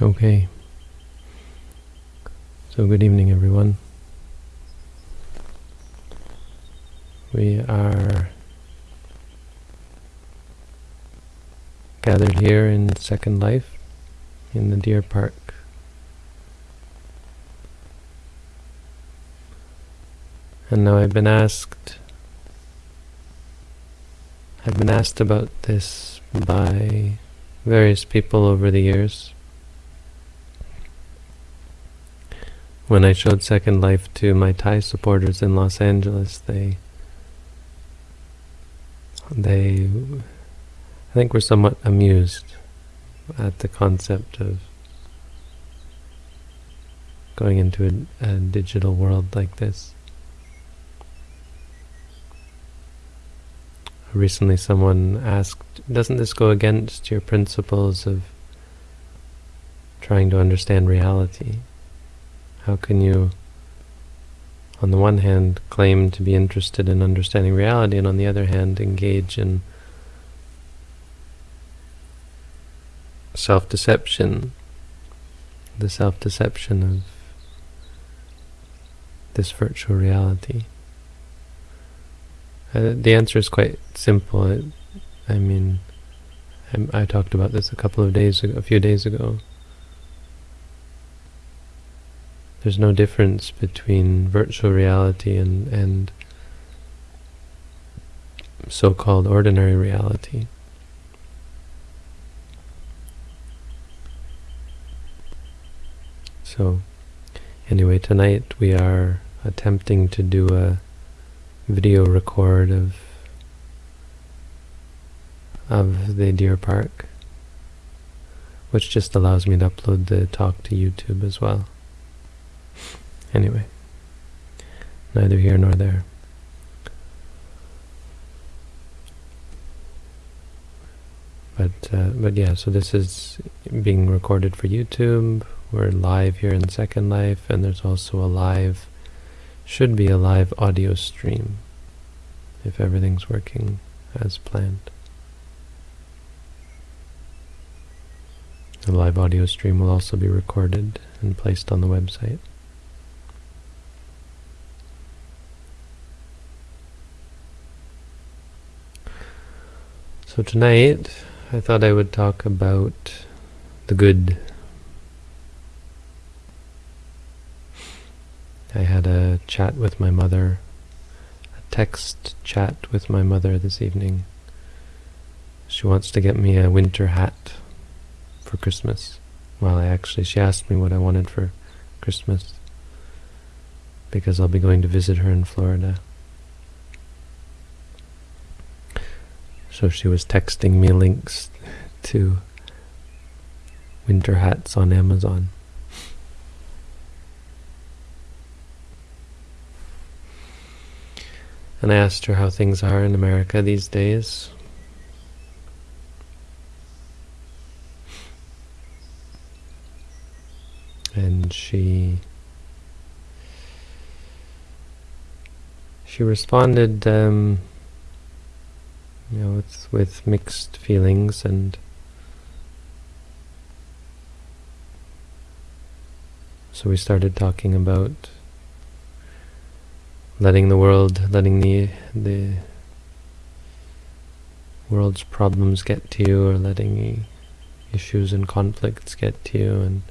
Okay. So good evening everyone. We are gathered here in Second Life in the Deer Park. And now I've been asked I've been asked about this by various people over the years. When I showed Second Life to my Thai supporters in Los Angeles, they they I think were somewhat amused at the concept of going into a, a digital world like this. Recently someone asked, doesn't this go against your principles of trying to understand reality? How can you, on the one hand, claim to be interested in understanding reality, and on the other hand, engage in self-deception, the self-deception of this virtual reality? Uh, the answer is quite simple. It, I mean, I, I talked about this a couple of days ago, a few days ago. There's no difference between virtual reality and, and so-called ordinary reality. So, anyway, tonight we are attempting to do a video record of of the deer park, which just allows me to upload the talk to YouTube as well. Anyway, neither here nor there. But, uh, but yeah, so this is being recorded for YouTube. We're live here in Second Life, and there's also a live, should be a live audio stream, if everything's working as planned. The live audio stream will also be recorded and placed on the website. So tonight, I thought I would talk about the good. I had a chat with my mother, a text chat with my mother this evening. She wants to get me a winter hat for Christmas. Well, I actually, she asked me what I wanted for Christmas because I'll be going to visit her in Florida. So she was texting me links to winter hats on Amazon. And I asked her how things are in America these days. And she she responded um, you know, with, with mixed feelings and so we started talking about letting the world, letting the the world's problems get to you, or letting issues and conflicts get to you, and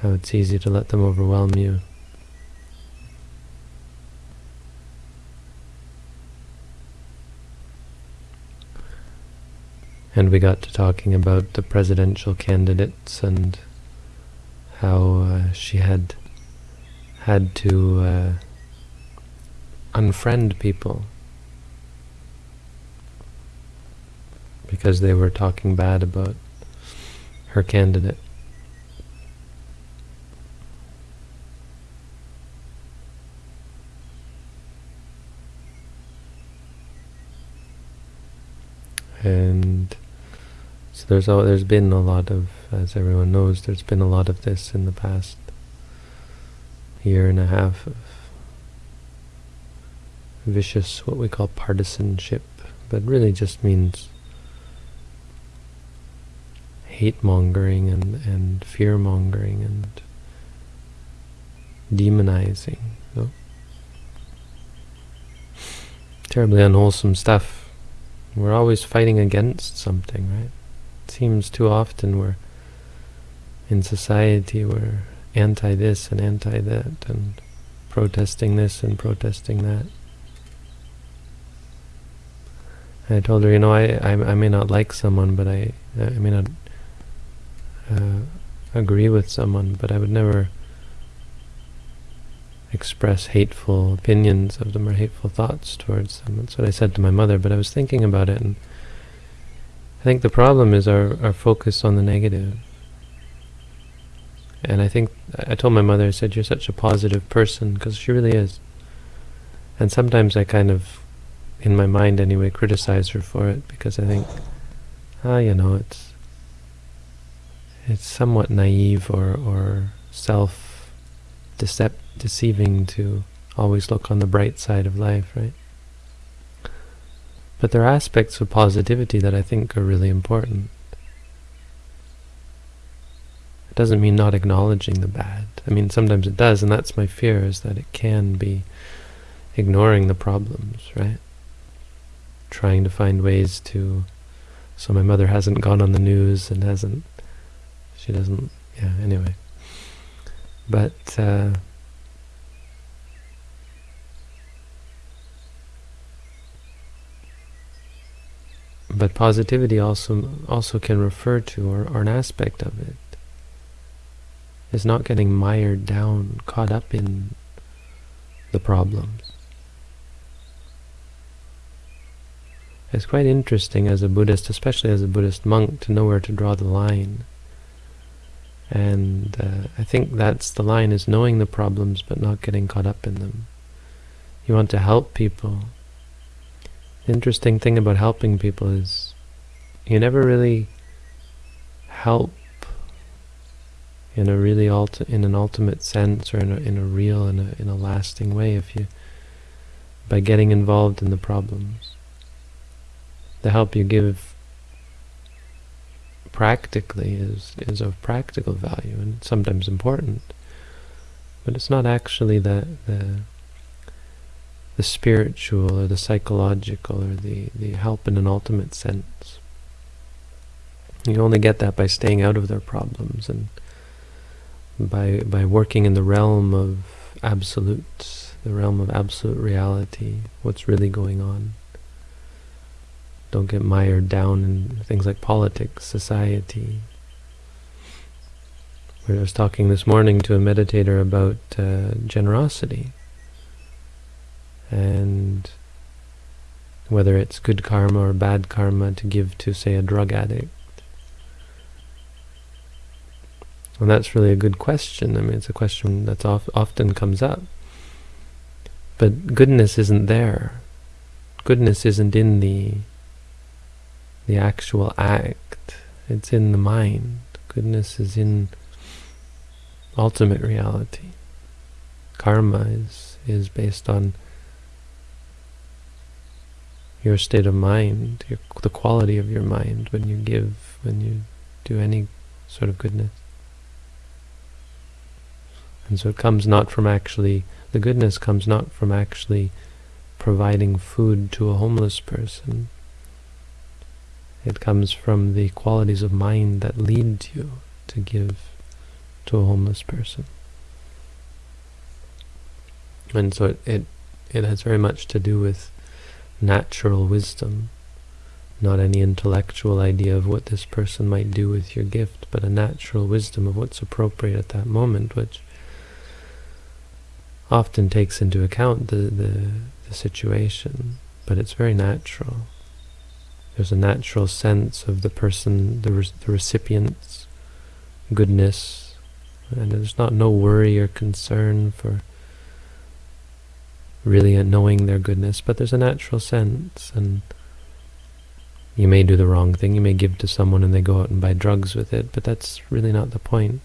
how it's easy to let them overwhelm you. And we got to talking about the presidential candidates and how uh, she had had to uh, unfriend people because they were talking bad about her candidate. And so there's there's been a lot of, as everyone knows, there's been a lot of this in the past year and a half of vicious, what we call partisanship, but really just means hate-mongering and, and fear-mongering and demonizing. No? Terribly unwholesome stuff. We're always fighting against something, right? Seems too often we're in society we're anti this and anti that and protesting this and protesting that. I told her, you know, I, I, I may not like someone, but I I may not uh, agree with someone, but I would never express hateful opinions of them or hateful thoughts towards them. That's what I said to my mother, but I was thinking about it, and I think the problem is our, our focus on the negative. And I think, I told my mother, I said, you're such a positive person, because she really is. And sometimes I kind of, in my mind anyway, criticize her for it, because I think, ah, you know, it's it's somewhat naive or, or self-deceiving to always look on the bright side of life, right? But there are aspects of positivity that I think are really important. It doesn't mean not acknowledging the bad. I mean, sometimes it does, and that's my fear, is that it can be ignoring the problems, right? Trying to find ways to... So my mother hasn't gone on the news and hasn't... She doesn't... Yeah, anyway. But... Uh, but positivity also also can refer to, or, or an aspect of it, is not getting mired down, caught up in the problems. It's quite interesting as a Buddhist, especially as a Buddhist monk, to know where to draw the line. And uh, I think that's the line, is knowing the problems but not getting caught up in them. You want to help people. Interesting thing about helping people is you never really help in a really ulti in an ultimate sense or in a, in a real in a, in a lasting way if you by getting involved in the problems. The help you give practically is is of practical value and sometimes important. But it's not actually the the the spiritual or the psychological or the the help in an ultimate sense you only get that by staying out of their problems and by by working in the realm of absolutes, the realm of absolute reality, what's really going on. Don't get mired down in things like politics, society. I was talking this morning to a meditator about uh, generosity and whether it's good karma or bad karma to give to, say, a drug addict And that's really a good question. I mean, it's a question that often comes up. But goodness isn't there. Goodness isn't in the the actual act. It's in the mind. Goodness is in ultimate reality. Karma is, is based on your state of mind, your, the quality of your mind when you give, when you do any sort of goodness. And so it comes not from actually, the goodness comes not from actually providing food to a homeless person. It comes from the qualities of mind that lead you to give to a homeless person. And so it, it, it has very much to do with natural wisdom, not any intellectual idea of what this person might do with your gift, but a natural wisdom of what's appropriate at that moment, which often takes into account the, the, the situation, but it's very natural. There's a natural sense of the person, the, re the recipient's goodness, and there's not no worry or concern for really knowing their goodness, but there's a natural sense, and you may do the wrong thing, you may give to someone and they go out and buy drugs with it, but that's really not the point.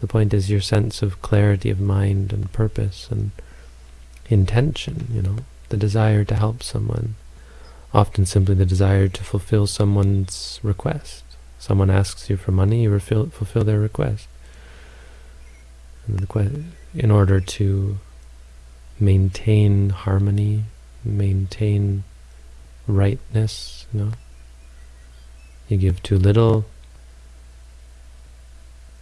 The point is your sense of clarity of mind and purpose and intention, you know, the desire to help someone. Often simply the desire to fulfill someone's request, Someone asks you for money, you fulfill, their request. In order to maintain harmony, maintain rightness, you know, you give too little,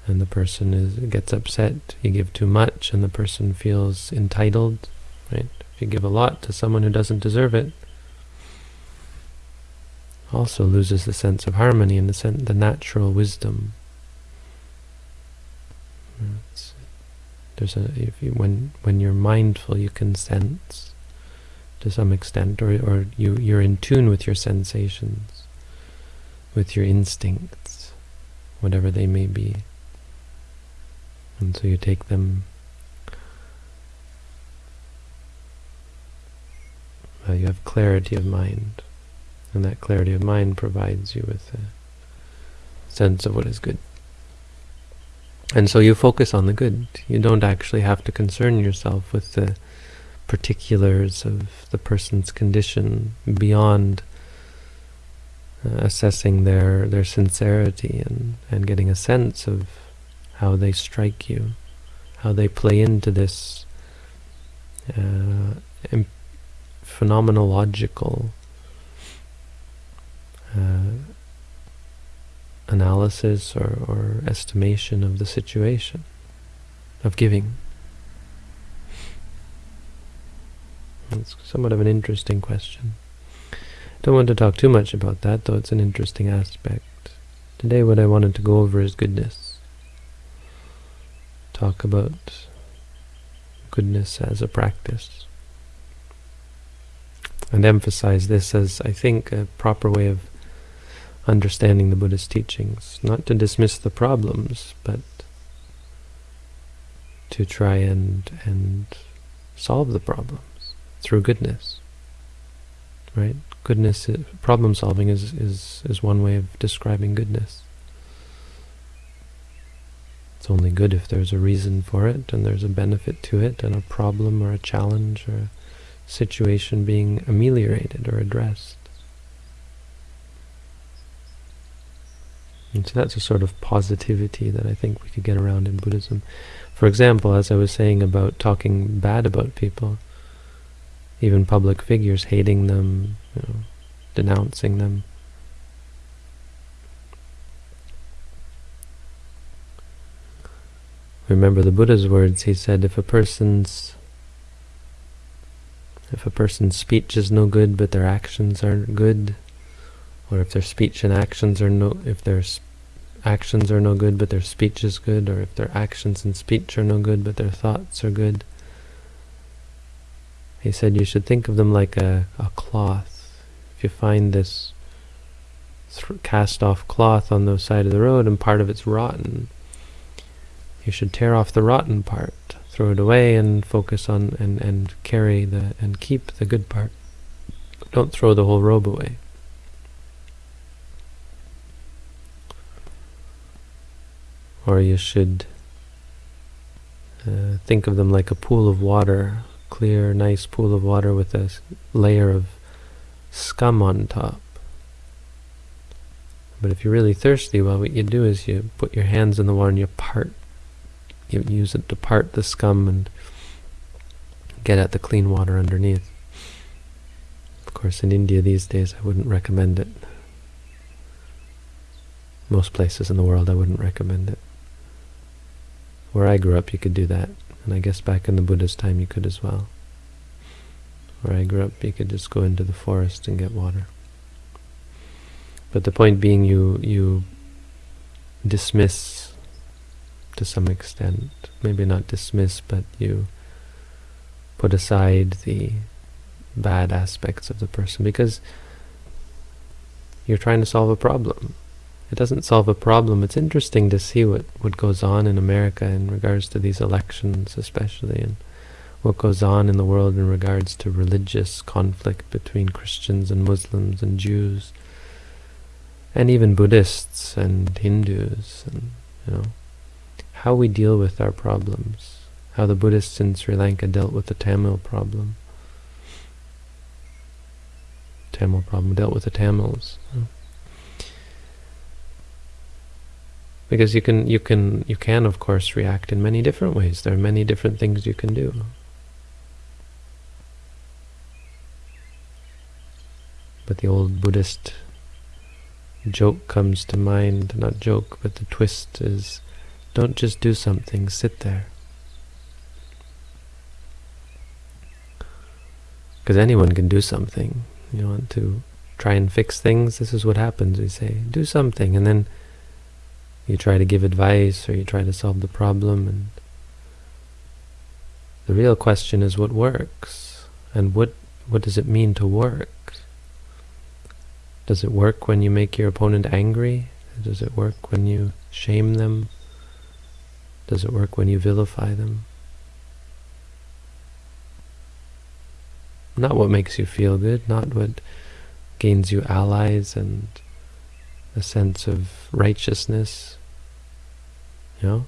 and the person is gets upset. You give too much, and the person feels entitled. Right? If you give a lot to someone who doesn't deserve it, also loses the sense of harmony and the sense, the natural wisdom. It's, there's a if you, when when you're mindful, you can sense to some extent, or or you you're in tune with your sensations, with your instincts, whatever they may be. And so you take them, uh, you have clarity of mind, and that clarity of mind provides you with a sense of what is good. And so you focus on the good. You don't actually have to concern yourself with the particulars of the person's condition beyond uh, assessing their their sincerity and, and getting a sense of how they strike you, how they play into this uh, phenomenological uh, analysis or, or estimation of the situation, of giving. It's somewhat of an interesting question. Don't want to talk too much about that, though it's an interesting aspect. Today what I wanted to go over is goodness talk about goodness as a practice. And emphasize this as, I think, a proper way of understanding the Buddha's teachings. Not to dismiss the problems, but to try and, and solve the problems through goodness. Right? Goodness, uh, problem solving is, is, is one way of describing goodness. It's only good if there's a reason for it and there's a benefit to it and a problem or a challenge or a situation being ameliorated or addressed. And so that's a sort of positivity that I think we could get around in Buddhism. For example, as I was saying about talking bad about people, even public figures, hating them, you know, denouncing them, Remember the Buddha's words, he said, if a person's if a person's speech is no good but their actions aren't good, or if their speech and actions are no if their actions are no good but their speech is good, or if their actions and speech are no good but their thoughts are good, he said you should think of them like a, a cloth. If you find this cast off cloth on the side of the road and part of it's rotten, you should tear off the rotten part, throw it away, and focus on and and carry the and keep the good part. Don't throw the whole robe away. Or you should uh, think of them like a pool of water, clear, nice pool of water with a layer of scum on top. But if you're really thirsty, well, what you do is you put your hands in the water and you part you use it to part the scum and get at the clean water underneath. Of course, in India these days, I wouldn't recommend it. Most places in the world, I wouldn't recommend it. Where I grew up, you could do that. And I guess back in the Buddha's time, you could as well. Where I grew up, you could just go into the forest and get water. But the point being, you you dismiss to some extent. Maybe not dismiss, but you put aside the bad aspects of the person because you're trying to solve a problem. It doesn't solve a problem. It's interesting to see what, what goes on in America in regards to these elections especially and what goes on in the world in regards to religious conflict between Christians and Muslims and Jews and even Buddhists and Hindus and you know how we deal with our problems, how the Buddhists in Sri Lanka dealt with the Tamil problem. Tamil problem dealt with the Tamils. Because you can, you can, you can of course react in many different ways. There are many different things you can do. But the old Buddhist joke comes to mind, not joke, but the twist is, don't just do something, sit there. Because anyone can do something. You want to try and fix things, this is what happens. We say, do something, and then you try to give advice or you try to solve the problem and the real question is what works and what what does it mean to work? Does it work when you make your opponent angry? Does it work when you shame them? Does it work when you vilify them? Not what makes you feel good not what gains you allies and a sense of righteousness you know?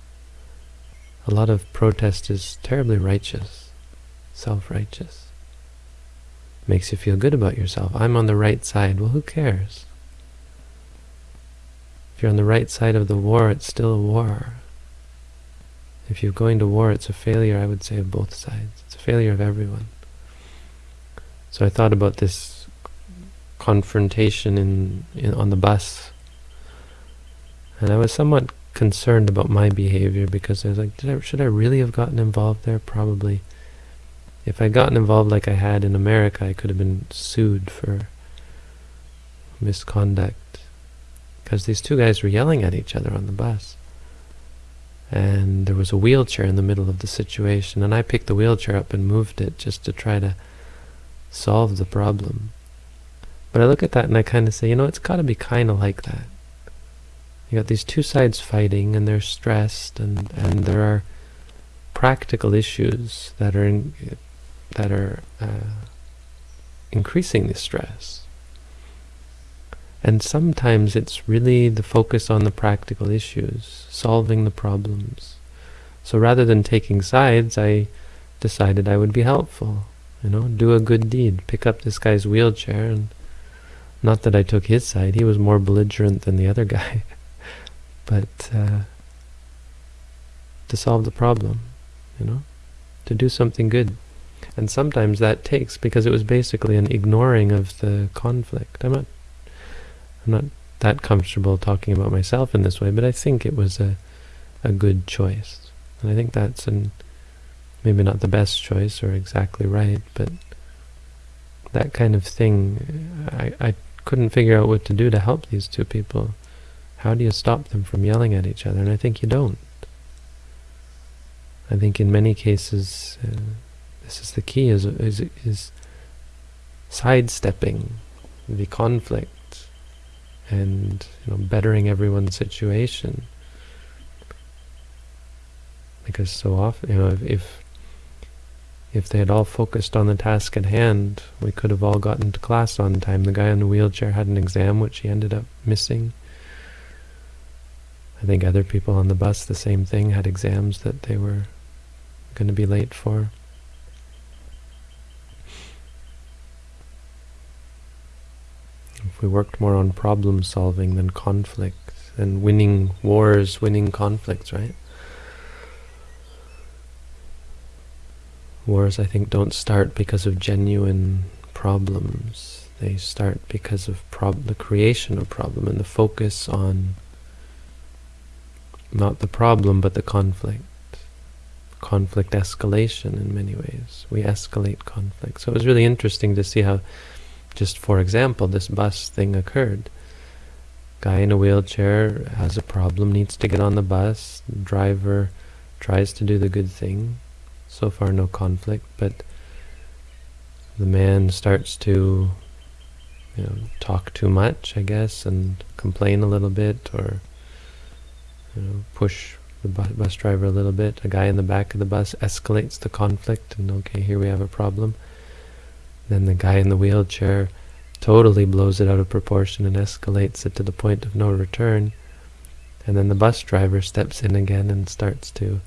A lot of protest is terribly righteous, self-righteous. Makes you feel good about yourself. I'm on the right side. Well, who cares? If you're on the right side of the war, it's still a war. If you're going to war, it's a failure, I would say, of both sides. It's a failure of everyone. So I thought about this confrontation in, in on the bus, and I was somewhat concerned about my behavior because I was like, I, should I really have gotten involved there? Probably. If I'd gotten involved like I had in America, I could have been sued for misconduct. Because these two guys were yelling at each other on the bus. And there was a wheelchair in the middle of the situation, and I picked the wheelchair up and moved it just to try to solve the problem. But I look at that and I kind of say, you know, it's got to be kind of like that you got these two sides fighting and they're stressed and, and there are practical issues that are in, that are uh, increasing the stress. And sometimes it's really the focus on the practical issues, solving the problems. So rather than taking sides, I decided I would be helpful. You know, do a good deed. Pick up this guy's wheelchair and not that I took his side, he was more belligerent than the other guy. but uh, to solve the problem, you know, to do something good. And sometimes that takes, because it was basically an ignoring of the conflict. I'm not, I'm not that comfortable talking about myself in this way, but I think it was a, a good choice. And I think that's an, maybe not the best choice or exactly right, but that kind of thing, I, I couldn't figure out what to do to help these two people. How do you stop them from yelling at each other? And I think you don't. I think in many cases, uh, this is the key, is, is, is sidestepping the conflict and you know, bettering everyone's situation. Because so often, you know, if, if if they had all focused on the task at hand, we could have all gotten to class on time. The guy in the wheelchair had an exam which he ended up missing. I think other people on the bus, the same thing, had exams that they were going to be late for. If we worked more on problem solving than conflict, and winning wars, winning conflicts, right? Wars, I think, don't start because of genuine problems. They start because of the creation of problem and the focus on not the problem, but the conflict. Conflict escalation in many ways. We escalate conflict. So it was really interesting to see how, just for example, this bus thing occurred. Guy in a wheelchair has a problem, needs to get on the bus. Driver tries to do the good thing. So far no conflict, but the man starts to you know, talk too much, I guess, and complain a little bit, or you know, push the bus driver a little bit. A guy in the back of the bus escalates the conflict, and okay, here we have a problem. Then the guy in the wheelchair totally blows it out of proportion and escalates it to the point of no return. And then the bus driver steps in again and starts to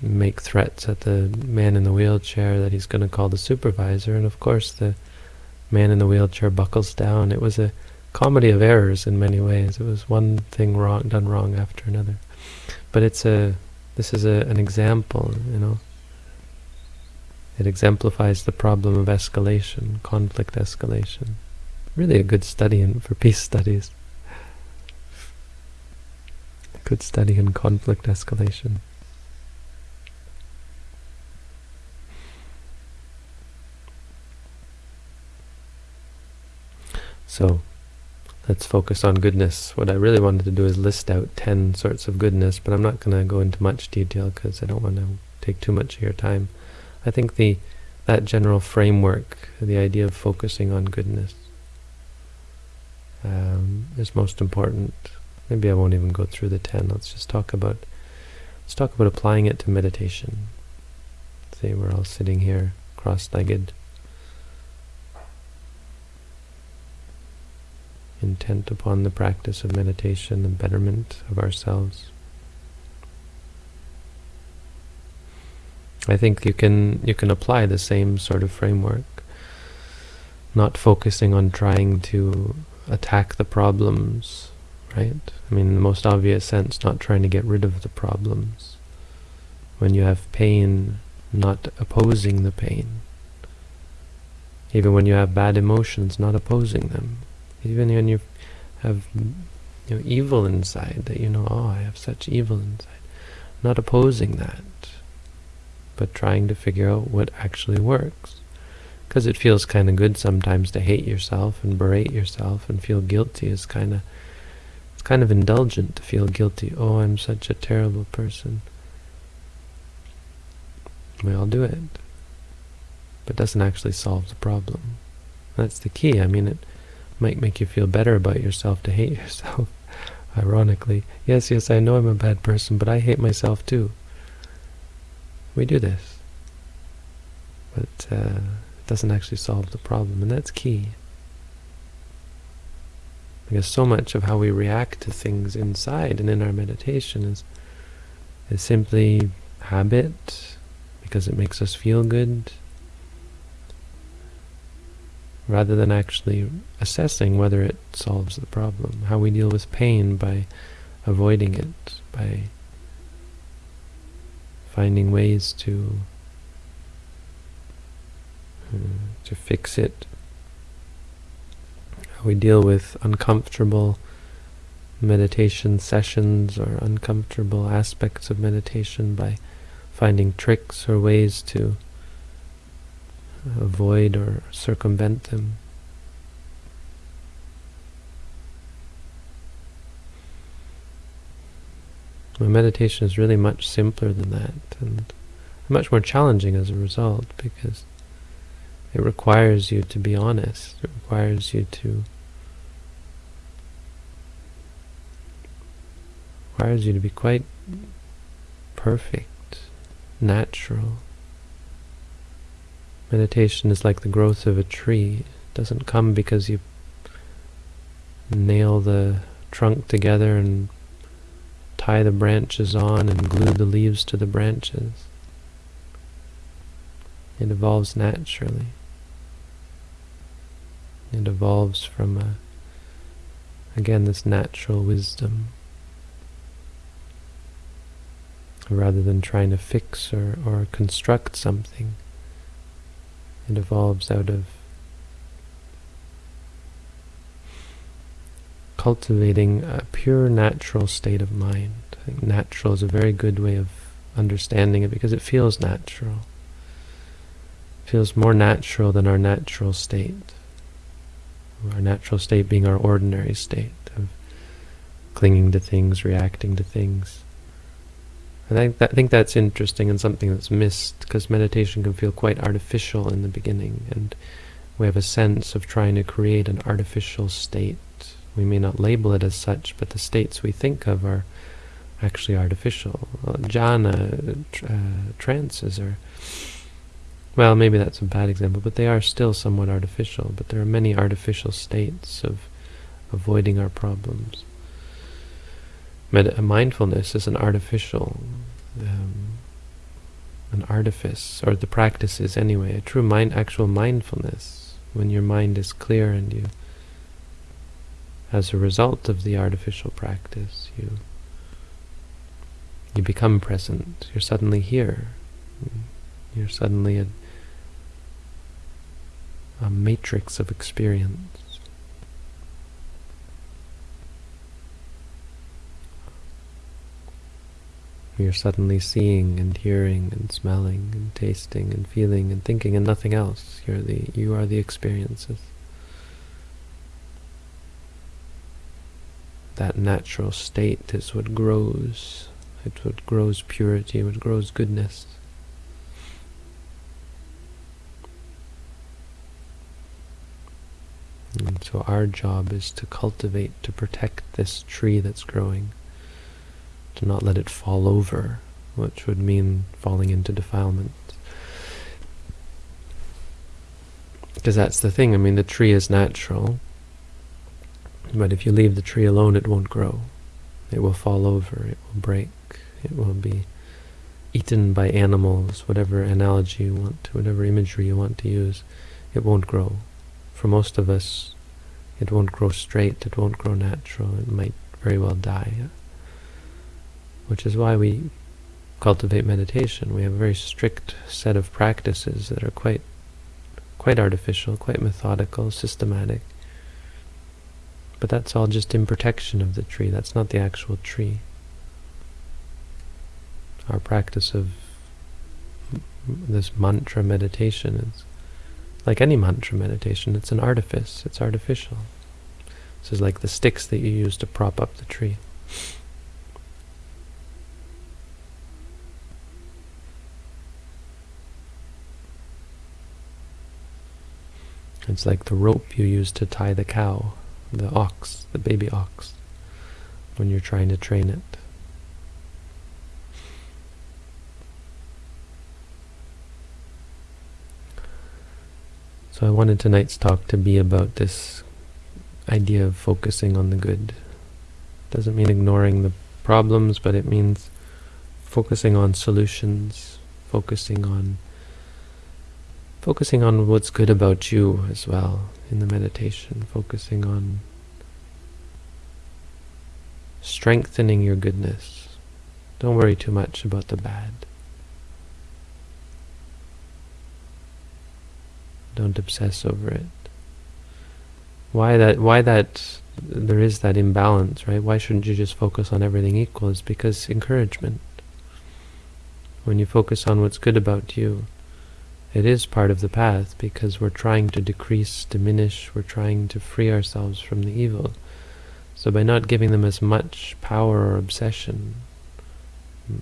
make threats at the man in the wheelchair that he's going to call the supervisor. And of course, the man in the wheelchair buckles down. It was a comedy of errors in many ways. It was one thing wrong done wrong after another. But it's a this is a, an example, you know. It exemplifies the problem of escalation, conflict escalation. Really a good study in, for peace studies. A good study in conflict escalation. So, let's focus on goodness. What I really wanted to do is list out 10 sorts of goodness, but I'm not going to go into much detail because I don't want to take too much of your time. I think the that general framework, the idea of focusing on goodness, um, is most important. Maybe I won't even go through the 10. Let's just talk about let's talk about applying it to meditation. Say we're all sitting here cross-legged intent upon the practice of meditation and betterment of ourselves. I think you can you can apply the same sort of framework, not focusing on trying to attack the problems, right? I mean, in the most obvious sense, not trying to get rid of the problems. When you have pain, not opposing the pain. Even when you have bad emotions, not opposing them. Even when you have you know, evil inside, that you know, oh, I have such evil inside. Not opposing that, but trying to figure out what actually works. Because it feels kind of good sometimes to hate yourself and berate yourself and feel guilty is kind of, it's kind of indulgent to feel guilty. Oh, I'm such a terrible person. We all do it. But it doesn't actually solve the problem. That's the key. I mean, it might make you feel better about yourself to hate yourself, ironically. Yes, yes, I know I'm a bad person, but I hate myself too. We do this. But uh, it doesn't actually solve the problem, and that's key. Because so much of how we react to things inside and in our meditation is, is simply habit, because it makes us feel good, rather than actually assessing whether it solves the problem. How we deal with pain by avoiding it, by finding ways to uh, to fix it. How we deal with uncomfortable meditation sessions or uncomfortable aspects of meditation by finding tricks or ways to avoid or circumvent them. My meditation is really much simpler than that and much more challenging as a result because it requires you to be honest. It requires you to requires you to be quite perfect, natural. Meditation is like the growth of a tree. It doesn't come because you nail the trunk together and tie the branches on and glue the leaves to the branches. It evolves naturally. It evolves from, a, again, this natural wisdom. Rather than trying to fix or, or construct something, evolves out of cultivating a pure natural state of mind. I think natural is a very good way of understanding it because it feels natural. It feels more natural than our natural state. Our natural state being our ordinary state of clinging to things, reacting to things. I think, that, I think that's interesting and something that's missed because meditation can feel quite artificial in the beginning and we have a sense of trying to create an artificial state. We may not label it as such, but the states we think of are actually artificial. Well, jhana, uh, trances are, well, maybe that's a bad example, but they are still somewhat artificial. But there are many artificial states of avoiding our problems. Med mindfulness is an artificial, um, an artifice, or the practice is anyway, a true mind, actual mindfulness, when your mind is clear and you as a result of the artificial practice, you you become present. You're suddenly here. You're suddenly a, a matrix of experience. You're suddenly seeing and hearing and smelling and tasting and feeling and thinking and nothing else. You're the you are the experiences. That natural state is what grows. It's what grows purity, what grows goodness. And so our job is to cultivate, to protect this tree that's growing to not let it fall over, which would mean falling into defilement. Because that's the thing, I mean, the tree is natural, but if you leave the tree alone, it won't grow. It will fall over, it will break, it will be eaten by animals, whatever analogy you want to, whatever imagery you want to use, it won't grow. For most of us, it won't grow straight, it won't grow natural, it might very well die which is why we cultivate meditation. We have a very strict set of practices that are quite quite artificial, quite methodical, systematic. But that's all just in protection of the tree. That's not the actual tree. Our practice of this mantra meditation is like any mantra meditation. It's an artifice. It's artificial. This is like the sticks that you use to prop up the tree. It's like the rope you use to tie the cow, the ox, the baby ox, when you're trying to train it. So I wanted tonight's talk to be about this idea of focusing on the good. Doesn't mean ignoring the problems, but it means focusing on solutions, focusing on focusing on what's good about you as well in the meditation, focusing on strengthening your goodness. Don't worry too much about the bad. Don't obsess over it. Why that why that there is that imbalance, right? Why shouldn't you just focus on everything equal? It's because encouragement. When you focus on what's good about you, it is part of the path because we're trying to decrease, diminish, we're trying to free ourselves from the evil. So by not giving them as much power or obsession, mm,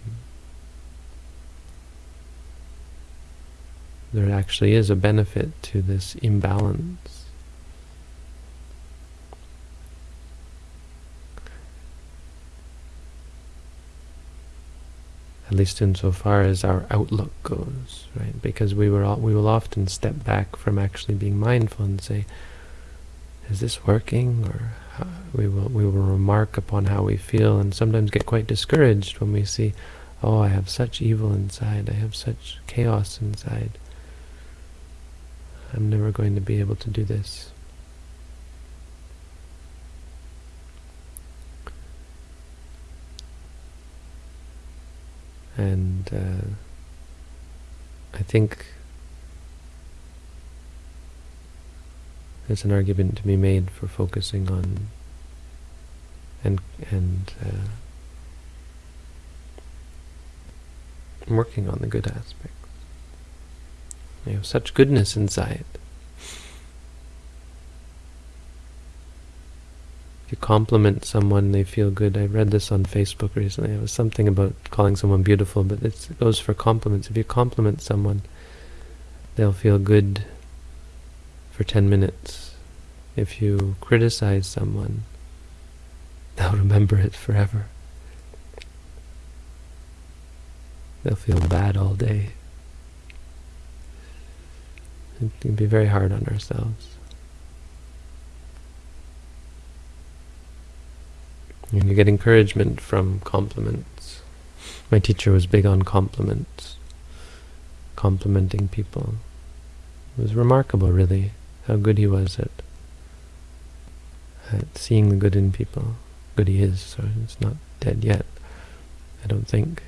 there actually is a benefit to this imbalance. At least insofar as our outlook goes, right? Because we were all, we will often step back from actually being mindful and say, "Is this working?" Or we will we will remark upon how we feel, and sometimes get quite discouraged when we see, "Oh, I have such evil inside. I have such chaos inside. I'm never going to be able to do this." And uh, I think there's an argument to be made for focusing on and and uh, working on the good aspects. You have such goodness inside. Compliment someone, they feel good. I read this on Facebook recently. It was something about calling someone beautiful, but it goes for compliments. If you compliment someone, they'll feel good for 10 minutes. If you criticize someone, they'll remember it forever. They'll feel bad all day. It can be very hard on ourselves. And you get encouragement from compliments. My teacher was big on compliments, complimenting people. It was remarkable, really, how good he was at at seeing the good in people. Good he is, so it's not dead yet, I don't think.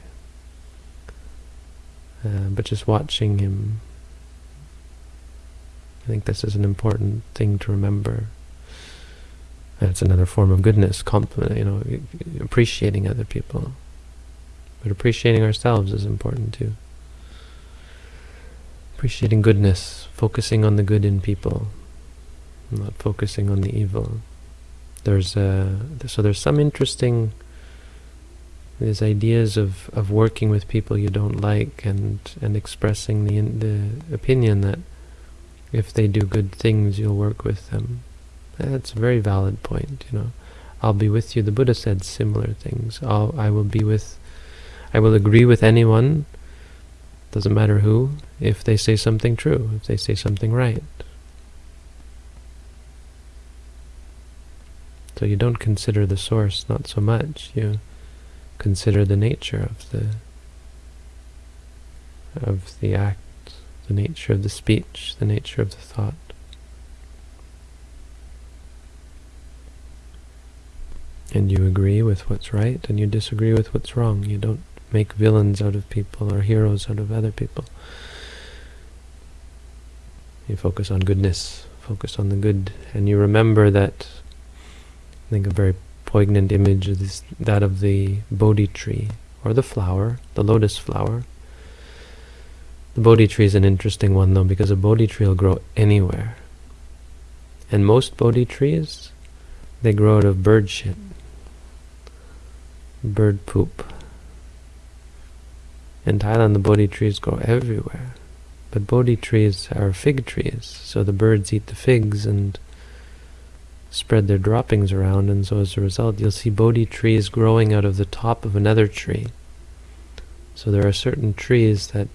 Uh, but just watching him, I think this is an important thing to remember. It's another form of goodness, compliment, you know, appreciating other people. But appreciating ourselves is important too. Appreciating goodness, focusing on the good in people, not focusing on the evil. There's uh, a, so there's some interesting these ideas of, of working with people you don't like and and expressing the the opinion that if they do good things you'll work with them. That's a very valid point, you know. I'll be with you. The Buddha said similar things. I'll, I will be with, I will agree with anyone, doesn't matter who, if they say something true, if they say something right. So you don't consider the source, not so much. You consider the nature of the of the act, the nature of the speech, the nature of the thought. And you agree with what's right, and you disagree with what's wrong. You don't make villains out of people or heroes out of other people. You focus on goodness, focus on the good, and you remember that I think a very poignant image is that of the Bodhi tree, or the flower, the lotus flower. The Bodhi tree is an interesting one though, because a Bodhi tree will grow anywhere. And most Bodhi trees, they grow out of bird shit, bird poop. In Thailand, the Bodhi trees grow everywhere. But Bodhi trees are fig trees, so the birds eat the figs and spread their droppings around, and so as a result, you'll see Bodhi trees growing out of the top of another tree. So there are certain trees that,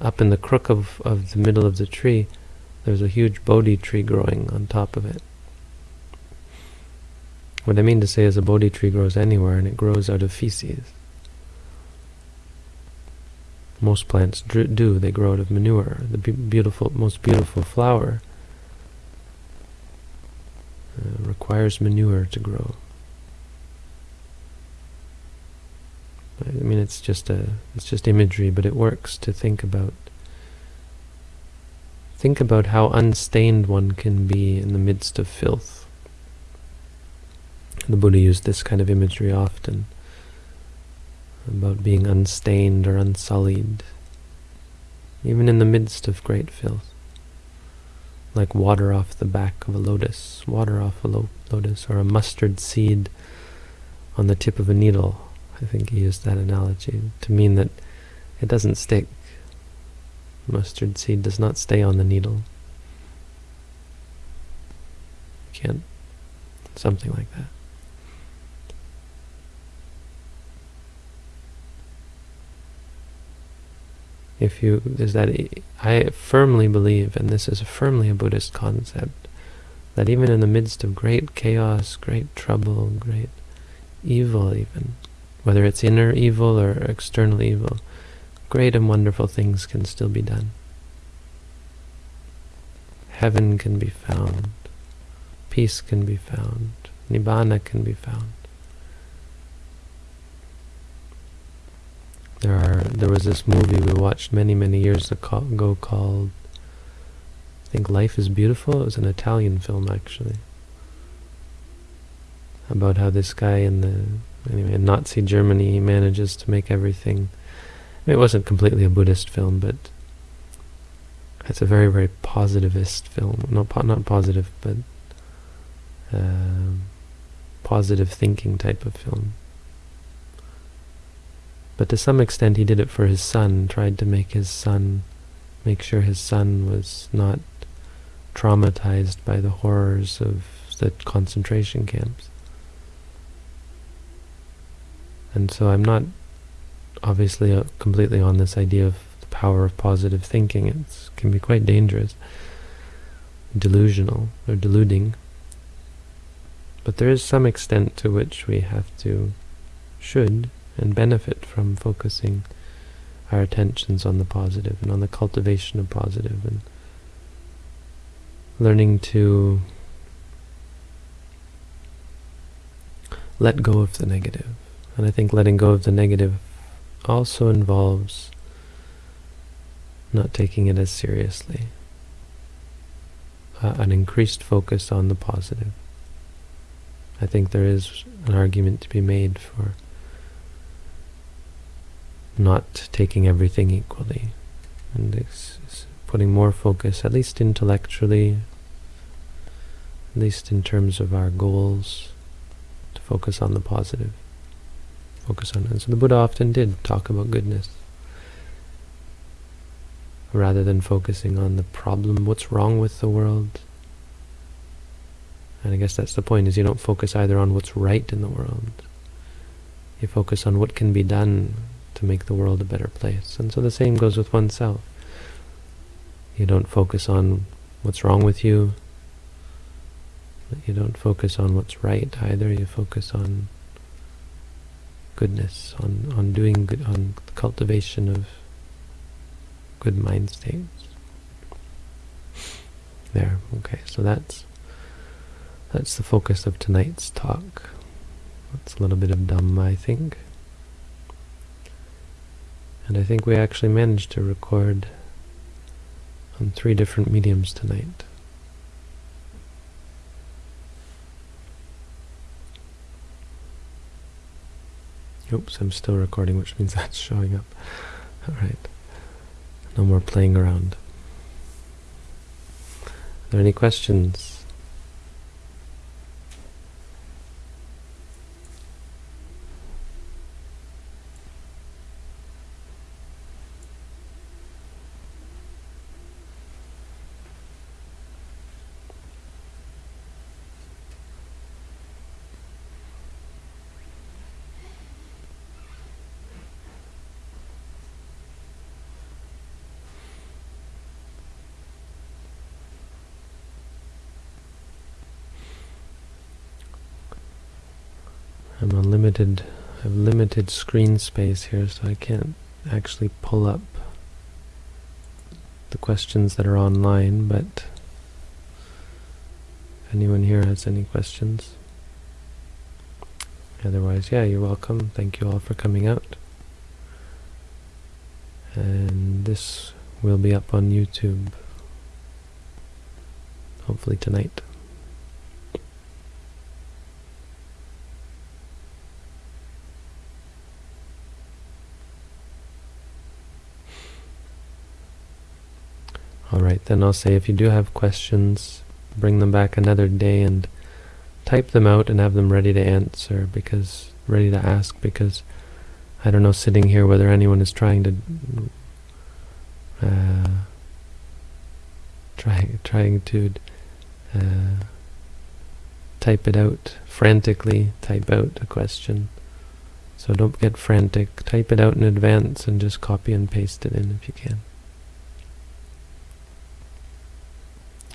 up in the crook of, of the middle of the tree, there's a huge Bodhi tree growing on top of it. What I mean to say is a Bodhi tree grows anywhere, and it grows out of feces. Most plants do, they grow out of manure. The beautiful, most beautiful flower uh, requires manure to grow. I mean, it's just a, it's just imagery, but it works to think about. Think about how unstained one can be in the midst of filth. The Buddha used this kind of imagery often, about being unstained or unsullied, even in the midst of great filth like water off the back of a lotus, water off a lo lotus, or a mustard seed on the tip of a needle. I think he used that analogy to mean that it doesn't stick. Mustard seed does not stay on the needle. Can't, something like that. If you is that I firmly believe, and this is firmly a Buddhist concept, that even in the midst of great chaos, great trouble, great evil even, whether it's inner evil or external evil, great and wonderful things can still be done. Heaven can be found, peace can be found, nibbana can be found. There are there was this movie we watched many many years ago called I think Life is Beautiful. It was an Italian film actually about how this guy in the anyway in Nazi Germany manages to make everything. It wasn't completely a Buddhist film, but it's a very very positivist film. Not po not positive, but uh, positive thinking type of film. But to some extent he did it for his son, tried to make his son, make sure his son was not traumatized by the horrors of the concentration camps. And so I'm not obviously uh, completely on this idea of the power of positive thinking. It can be quite dangerous, delusional, or deluding. But there is some extent to which we have to, should, and benefit from focusing our attentions on the positive and on the cultivation of positive and learning to let go of the negative. And I think letting go of the negative also involves not taking it as seriously. Uh, an increased focus on the positive. I think there is an argument to be made for not taking everything equally and putting more focus, at least intellectually, at least in terms of our goals, to focus on the positive. Focus on it. So the Buddha often did talk about goodness rather than focusing on the problem, what's wrong with the world. And I guess that's the point, is you don't focus either on what's right in the world. You focus on what can be done to make the world a better place. And so the same goes with oneself. You don't focus on what's wrong with you. You don't focus on what's right either. You focus on goodness, on, on doing good, on cultivation of good mind states. There, okay, so that's that's the focus of tonight's talk. That's a little bit of Dhamma, I think. And I think we actually managed to record on three different mediums tonight. Oops, I'm still recording, which means that's showing up. Alright. No more playing around. Are there any questions? I'm on limited, I have limited screen space here, so I can't actually pull up the questions that are online, but if anyone here has any questions. Otherwise, yeah, you're welcome. Thank you all for coming out. And this will be up on YouTube, hopefully tonight. Alright, then I'll say if you do have questions, bring them back another day and type them out and have them ready to answer, because ready to ask, because I don't know sitting here whether anyone is trying to uh, trying trying to uh, type it out frantically, type out a question. So don't get frantic. Type it out in advance and just copy and paste it in if you can.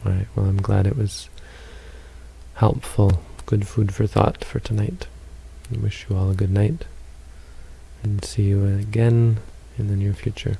Alright, well I'm glad it was helpful, good food for thought for tonight. I wish you all a good night, and see you again in the near future.